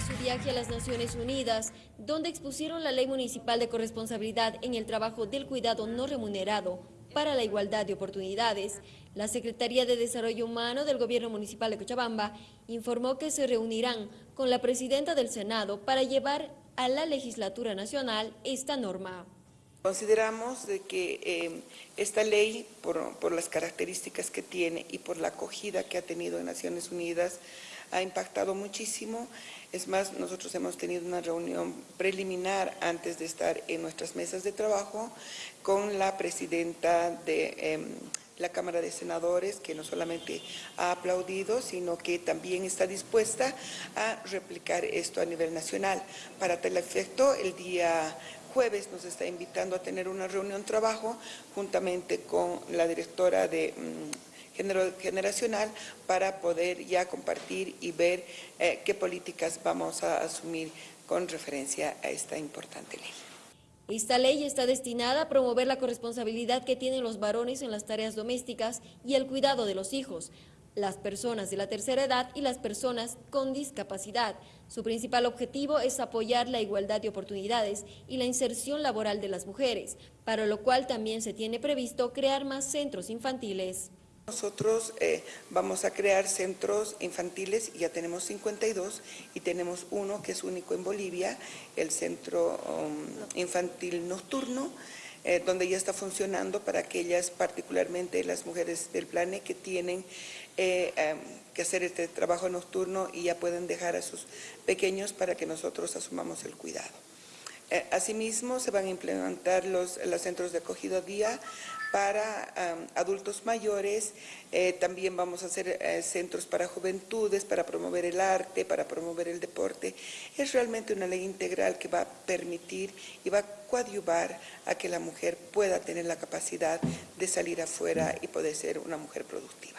su viaje a las Naciones Unidas, donde expusieron la ley municipal de corresponsabilidad en el trabajo del cuidado no remunerado para la igualdad de oportunidades, la Secretaría de Desarrollo Humano del Gobierno Municipal de Cochabamba informó que se reunirán con la Presidenta del Senado para llevar a la legislatura nacional esta norma. Consideramos de que eh, esta ley, por, las características que tiene y por la acogida que ha tenido en Naciones Unidas, ha impactado muchísimo. Es más, nosotros hemos tenido una reunión preliminar antes de estar en nuestras mesas de trabajo con la presidenta de eh, la Cámara de Senadores, que no solamente ha aplaudido, sino que también está dispuesta a replicar esto a nivel nacional. Para tal efecto, el día jueves nos está invitando a tener una reunión trabajo juntamente con la directora de mm, generacional para poder ya compartir y ver eh, qué políticas vamos a asumir con referencia a esta importante ley. Esta ley está destinada a promover la corresponsabilidad que tienen los varones en las tareas domésticas y el cuidado de los hijos, las personas de la tercera edad y las personas con discapacidad. Su principal objetivo es apoyar la igualdad de oportunidades y la inserción laboral de las mujeres, para lo cual también se tiene previsto crear más centros infantiles. Nosotros eh, vamos a crear centros infantiles, ya tenemos 52 y tenemos uno que es único en Bolivia, el Centro um, Infantil Nocturno, eh, donde ya está funcionando para aquellas, particularmente las mujeres del plane que tienen eh, em, que hacer este trabajo nocturno y ya pueden dejar a sus pequeños para que nosotros asumamos el cuidado. Eh, asimismo, se van a implementar los, los centros de acogida día para adultos mayores, eh, también vamos a hacer eh, centros para juventudes, para promover el arte, para promover el deporte. Es realmente una ley integral que va a permitir y va a coadyuvar a que la mujer pueda tener la capacidad de salir afuera y poder ser una mujer productiva.